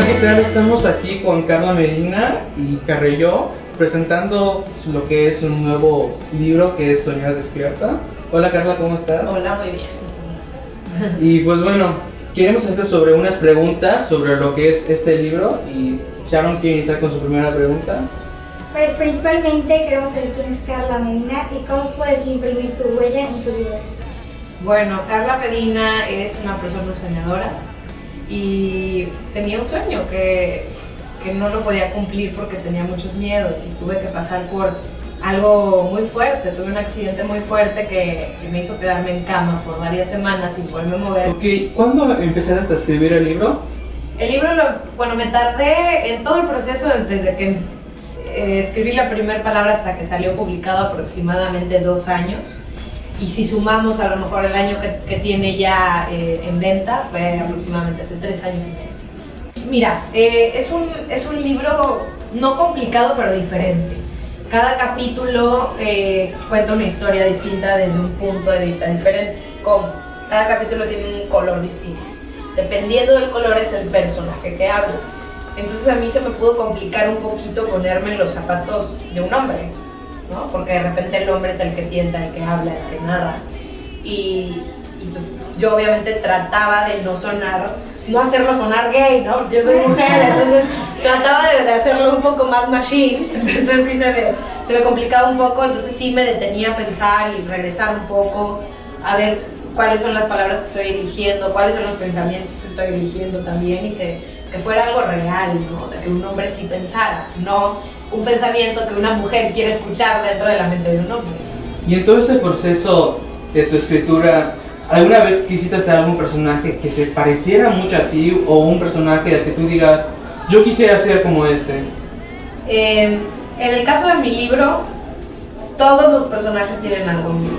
Hola, ¿qué tal? Estamos aquí con Carla Medina y Carrelló presentando lo que es un nuevo libro que es Soñar Despierta. Hola Carla, ¿cómo estás? Hola, muy bien. Y pues bueno, queremos hacerte sobre unas preguntas sobre lo que es este libro y Sharon quiere iniciar con su primera pregunta. Pues principalmente queremos saber quién es Carla Medina y cómo puedes imprimir tu huella en tu libro. Bueno, Carla Medina es una persona soñadora y tenía un sueño que, que no lo podía cumplir porque tenía muchos miedos y tuve que pasar por algo muy fuerte, tuve un accidente muy fuerte que, que me hizo quedarme en cama por varias semanas sin poderme mover. ¿cuándo empezaste a escribir el libro? El libro, lo, bueno, me tardé en todo el proceso desde que eh, escribí la primera palabra hasta que salió publicado aproximadamente dos años. Y si sumamos a lo mejor el año que, que tiene ya eh, en venta, fue aproximadamente hace tres años y medio. Mira, eh, es, un, es un libro no complicado pero diferente. Cada capítulo eh, cuenta una historia distinta desde un punto de vista diferente. Como cada capítulo tiene un color distinto. Dependiendo del color es el personaje que habla. Entonces a mí se me pudo complicar un poquito ponerme en los zapatos de un hombre, ¿no? Porque de repente el hombre es el que piensa, el que habla, el que narra. Y, y pues yo obviamente trataba de no sonar, no hacerlo sonar gay, ¿no? Yo soy mujer, entonces trataba de, de hacerlo un poco más machine, entonces sí se me, se me complicaba un poco, entonces sí me detenía a pensar y regresar un poco a ver cuáles son las palabras que estoy eligiendo, cuáles son los pensamientos que estoy eligiendo también y que, que fuera algo real, ¿no? O sea, que un hombre sí pensara, no un pensamiento que una mujer quiere escuchar dentro de la mente de un hombre. Y en todo este proceso de tu escritura, ¿alguna vez quisiste hacer algún personaje que se pareciera mucho a ti o un personaje del que tú digas, yo quisiera ser como este? Eh, en el caso de mi libro, todos los personajes tienen algo mío.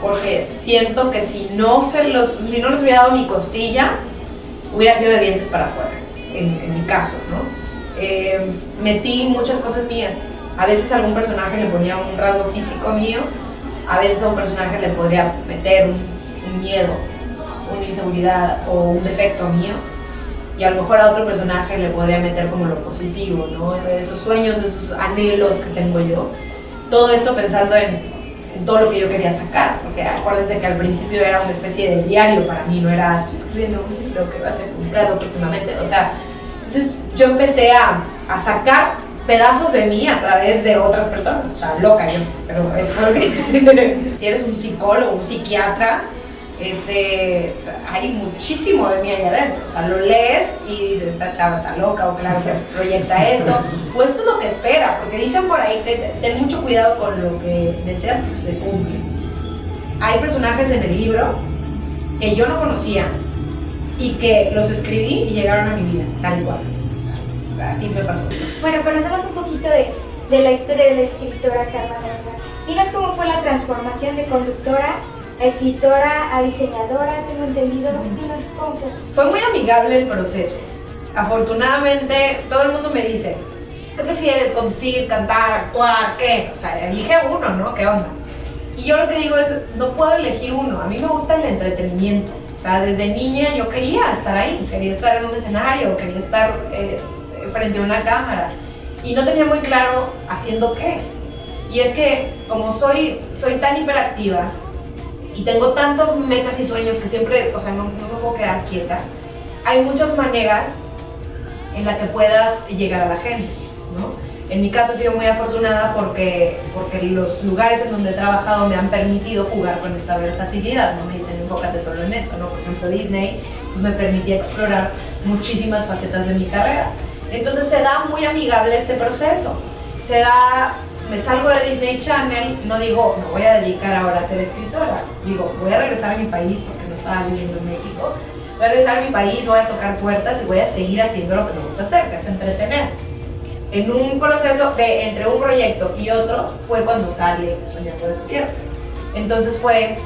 Porque siento que si no, se los, si no les hubiera dado mi costilla, hubiera sido de dientes para afuera, en, en mi caso, ¿no? Eh, metí muchas cosas mías. A veces a algún personaje le ponía un rasgo físico mío, a veces a un personaje le podría meter un, un miedo, una inseguridad o un defecto mío y a lo mejor a otro personaje le podría meter como lo positivo, ¿no? Esos sueños, esos anhelos que tengo yo. Todo esto pensando en, todo lo que yo quería sacar, porque acuérdense que al principio era una especie de diario para mí, no era estoy escribiendo un libro que va a ser publicado próximamente, o sea, entonces yo empecé a, a sacar pedazos de mí a través de otras personas, o sea, loca yo, pero eso fue lo que si eres un psicólogo, un psiquiatra, este, hay muchísimo de mí ahí adentro. O sea, lo lees y dices, esta chava está loca o claro que proyecta esto. O esto es lo que espera, porque dicen por ahí que ten mucho cuidado con lo que deseas que se cumple. Hay personajes en el libro que yo no conocía y que los escribí y llegaron a mi vida, tal cual. O sea, así me pasó. Bueno, conocemos un poquito de, de la historia de la escritora Carla. Dinos cómo fue la transformación de conductora a escritora, a diseñadora, tengo entendido. Dinos cómo fue. Muy amigable el proceso. Afortunadamente, todo el mundo me dice, ¿qué prefieres? ¿Conducir, cantar, actuar? ¿Qué? O sea, elige uno, ¿no? ¿Qué onda? Y yo lo que digo es, no puedo elegir uno. A mí me gusta el entretenimiento. O sea, desde niña yo quería estar ahí, quería estar en un escenario, quería estar eh, frente a una cámara. Y no tenía muy claro haciendo qué. Y es que como soy, soy tan hiperactiva, y tengo tantas metas y sueños que siempre, o sea, no, no me puedo quedar quieta. Hay muchas maneras en las que puedas llegar a la gente, ¿no? En mi caso he sido muy afortunada porque, porque los lugares en donde he trabajado me han permitido jugar con esta versatilidad, no me dicen enfócate solo en esto, ¿no? Por ejemplo, Disney pues me permitía explorar muchísimas facetas de mi carrera. Entonces se da muy amigable este proceso, se da me salgo de Disney Channel, no digo, me voy a dedicar ahora a ser escritora. Digo, voy a regresar a mi país porque no estaba viviendo en México. Voy a regresar a mi país, voy a tocar puertas y voy a seguir haciendo lo que me gusta hacer, que es entretener. En un proceso de entre un proyecto y otro fue cuando sale Soñando Despierta. Entonces fue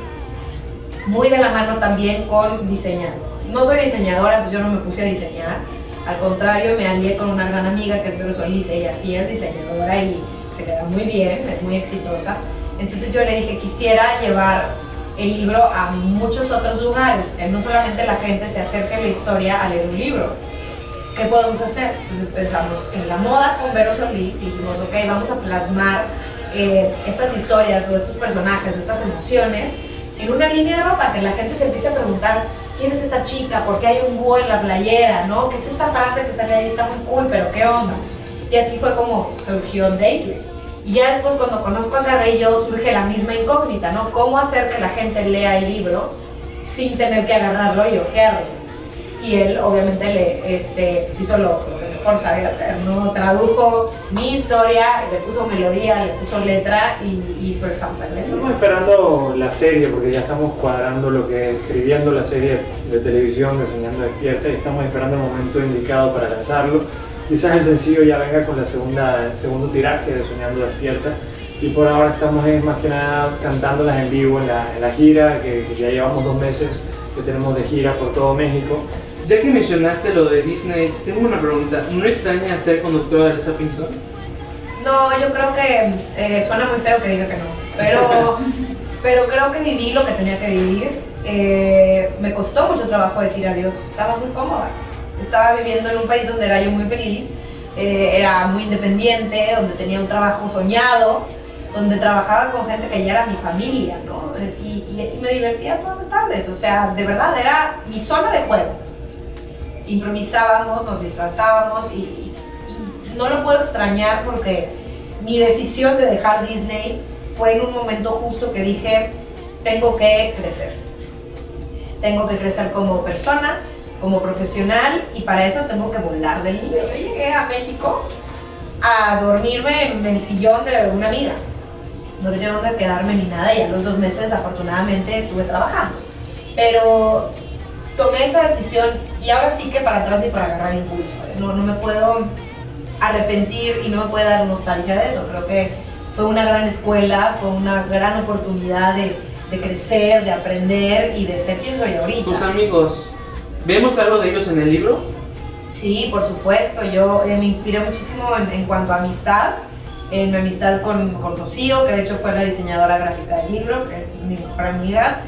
muy de la mano también con diseñar. No soy diseñadora, entonces yo no me puse a diseñar. Al contrario, me alié con una gran amiga que es Vero Solís, ella sí es diseñadora y se le da muy bien, es muy exitosa. Entonces yo le dije, quisiera llevar el libro a muchos otros lugares, que no solamente la gente se acerque a la historia a leer un libro. ¿qué podemos hacer? Entonces pensamos en la moda con Vero Solís y dijimos, ok, vamos a plasmar eh, estas historias o estos personajes o estas emociones en una línea de ropa, que la gente se empiece a preguntar, ¿quién es esta chica? ¿Por qué hay un búho en la playera? ¿No? ¿Qué es esta frase que sale ahí? Está muy cool, pero ¿qué onda? Y así fue como surgió Daydream. Y ya después cuando conozco a Carrillo surge la misma incógnita, ¿no? ¿Cómo hacer que la gente lea el libro sin tener que agarrarlo y ojearlo? Y él obviamente le este, pues hizo lo, lo que mejor sabe hacer, ¿no? Tradujo mi historia, le puso melodía, le puso letra y hizo el soundtrack. Estamos esperando la serie porque ya estamos cuadrando lo que escribiendo la serie de televisión de Soñando Despierta y estamos esperando el momento indicado para lanzarlo. Quizás el sencillo ya venga con la segunda, el segundo tiraje de Soñando Despierta y por ahora estamos eh, más que nada cantándolas en vivo en la, en la gira que, que ya llevamos dos meses que tenemos de gira por todo México. Ya que mencionaste lo de Disney, tengo una pregunta. ¿No extraña ser conductora de Sapping Zone? No, yo creo que eh, suena muy feo que diga que no, pero, pero creo que viví lo que tenía que vivir. Eh, me costó mucho trabajo decir adiós, estaba muy cómoda. Estaba viviendo en un país donde era yo muy feliz, eh, era muy independiente, donde tenía un trabajo soñado, donde trabajaba con gente que ya era mi familia, ¿no? Y, y- y me divertía todas las tardes, o sea, de verdad era mi zona de juego. Improvisábamos, nos disfrazábamos y, no lo puedo extrañar porque mi decisión de dejar Disney fue en un momento justo que dije, tengo que crecer. Tengo que crecer como persona, como profesional y para eso tengo que volar del nido. Yo llegué a México a dormirme en el sillón de una amiga. No tenía dónde quedarme ni nada y a los dos meses afortunadamente estuve trabajando. Pero tomé esa decisión y ahora sí que para atrás ni para agarrar impulso. ¿eh? No, no me puedo arrepentir y no me puede dar nostalgia de eso. Creo que fue una gran escuela, fue una gran oportunidad de, de crecer, de aprender y de ser quien soy ahorita. Tus amigos, ¿vemos algo de ellos en el libro? Sí, por supuesto. Yo eh, me inspiré muchísimo en, en cuanto a amistad. En mi amistad con, con Rocío, que de hecho fue la diseñadora gráfica del libro, que es mi mejor amiga.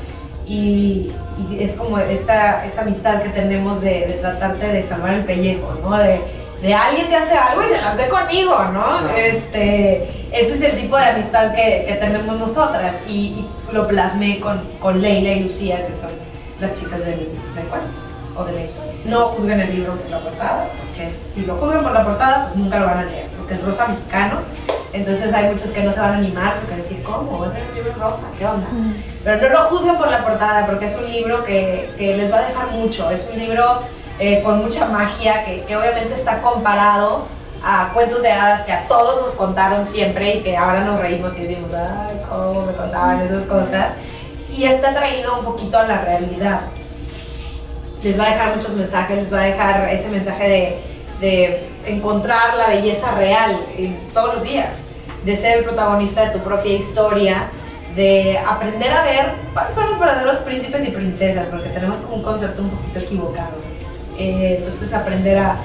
Y, y es como esta, esta amistad que tenemos de, de tratarte de salvar el pellejo, ¿no? De, de alguien te hace algo y se las ve conmigo, ¿no? Este, ese es el tipo de amistad que, que tenemos nosotras. Y, y lo plasmé con, con Leila y Lucía, que son las chicas del, del cuento o de la historia. No juzguen el libro por la portada, porque si lo juzgan por la portada, pues nunca lo van a leer, porque es rosa mexicano. Entonces hay muchos que no se van a animar porque decir, ¿cómo? ¿Voy a tener un libro rosa? ¿Qué onda? Pero no lo juzguen por la portada, porque es un libro que, que les va a dejar mucho. Es un libro eh, con mucha magia, que, que obviamente está comparado a cuentos de hadas que a todos nos contaron siempre y que ahora nos reímos y decimos, ay, cómo me contaban esas cosas. Y está traído un poquito a la realidad les va a dejar muchos mensajes, les va a dejar ese mensaje de, de encontrar la belleza real todos los días, de ser el protagonista de tu propia historia, de aprender a ver cuáles son los verdaderos príncipes y princesas, porque tenemos como un concepto un poquito equivocado. Eh, entonces aprender a,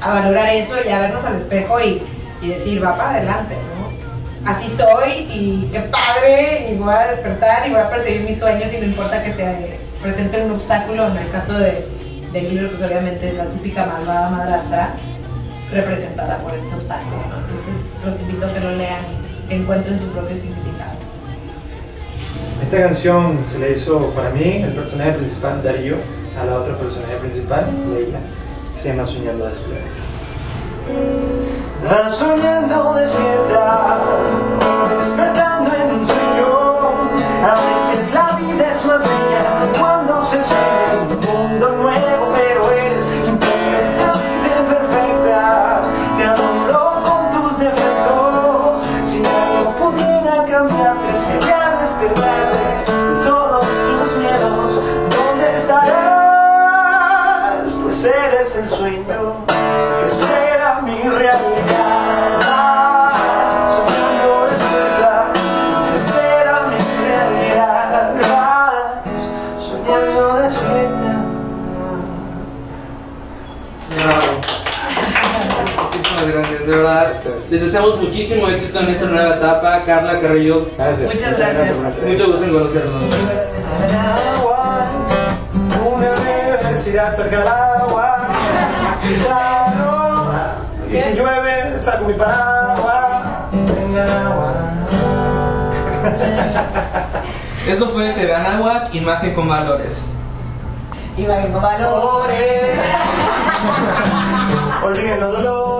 a valorar eso y a vernos al espejo y, y decir, va para adelante, ¿no? Así soy y qué padre, y voy a despertar y voy a perseguir mis sueños y no importa que se presente un obstáculo, en el caso de, del libro, pues obviamente es la típica malvada madrastra representada por este obstáculo, ¿no? Entonces los invito a que lo lean y que encuentren su propio significado. Esta canción se le hizo para mí, el personaje principal Darío, a la otra personaje principal, Leila. Se llama Soñando Despierta. Soñando despierta, sueño que espera mi realidad. Soñando despierta, espera mi realidad. Soñando despierta. Muchísimas gracias, de verdad. Les deseamos muchísimo éxito en esta nueva etapa. Carla Carrillo, Gracias. Muchas gracias. mucho gusto en conocernos. Una universidad cerca y si llueve, saco mi paraguas. Venga, agua. Esto fue TV Anáhuac, imagen con valores. Imagen con valores. Olviden los dolores.